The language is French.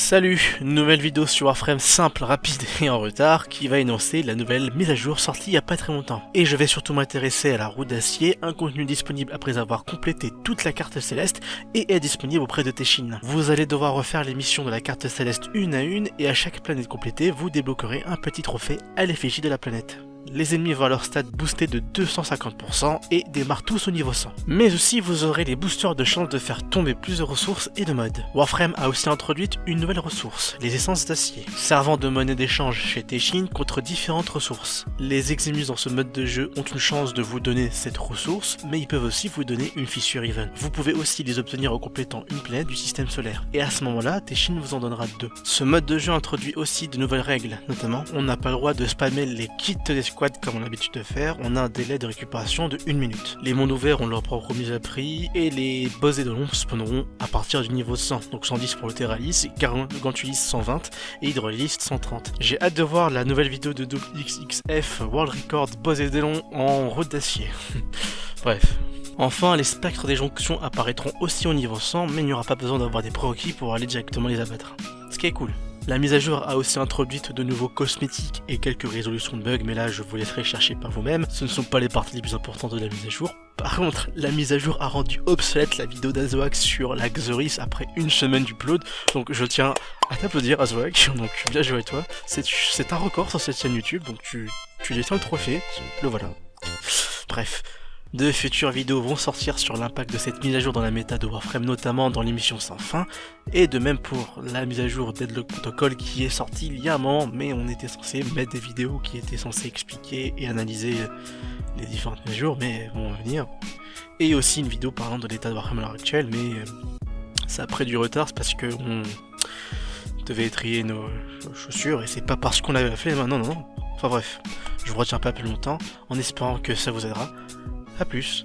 Salut, nouvelle vidéo sur Warframe simple, rapide et en retard qui va énoncer la nouvelle mise à jour sortie il y a pas très longtemps. Et je vais surtout m'intéresser à la roue d'acier, un contenu disponible après avoir complété toute la carte céleste et est disponible auprès de Teshin. Vous allez devoir refaire les missions de la carte céleste une à une et à chaque planète complétée, vous débloquerez un petit trophée à l'effigie de la planète les ennemis voient leur stats booster de 250% et démarrent tous au niveau 100. Mais aussi vous aurez les boosters de chance de faire tomber plus de ressources et de modes. Warframe a aussi introduit une nouvelle ressource, les essences d'acier, servant de monnaie d'échange chez Teshin contre différentes ressources. Les Eximus dans ce mode de jeu ont une chance de vous donner cette ressource, mais ils peuvent aussi vous donner une fissure even. Vous pouvez aussi les obtenir en complétant une planète du système solaire, et à ce moment-là, Teshin vous en donnera deux. Ce mode de jeu introduit aussi de nouvelles règles, notamment on n'a pas le droit de spammer les kits des comme on a l'habitude de faire, on a un délai de récupération de 1 minute. Les mondes ouverts ont leur propre mise à prix et les boss et de l'ombre spawneront à partir du niveau 100. Donc 110 pour le Terralis, Gantulis 120 et Hydrolis 130. J'ai hâte de voir la nouvelle vidéo de XXF World Record boss et Délon en route d'acier. Bref. Enfin, les spectres des jonctions apparaîtront aussi au niveau 100, mais il n'y aura pas besoin d'avoir des prérequis pour aller directement les abattre. Ce qui est cool. La mise à jour a aussi introduit de nouveaux cosmétiques et quelques résolutions de bugs, mais là je vous laisserai chercher par vous-même. Ce ne sont pas les parties les plus importantes de la mise à jour. Par contre, la mise à jour a rendu obsolète la vidéo d'Azoax sur la Xoris après une semaine d'upload, donc je tiens à t'applaudir Azoax, donc bien joué à toi. C'est un record sur cette chaîne YouTube, donc tu, tu détiens le trophée, le voilà. Bref, de futures vidéos vont sortir sur l'impact de cette mise à jour dans la méta de Warframe, notamment dans l'émission sans fin, et de même pour la mise à jour Deadlock Protocol qui est sortie il y un moment, mais on était censé mettre des vidéos qui étaient censées expliquer et analyser les différentes mises à jour, mais vont venir. Et aussi une vidéo parlant de l'état de Warframe à l'heure actuelle, mais euh, ça a pris du retard, c'est parce que on devait trier nos chaussures, et c'est pas parce qu'on l'avait fait, non, non, non. Enfin bref, je vous retiens pas plus longtemps, en espérant que ça vous aidera. A plus.